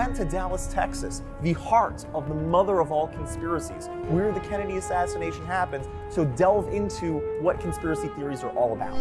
Went to Dallas, Texas, the heart of the mother of all conspiracies, where the Kennedy assassination happens, so delve into what conspiracy theories are all about.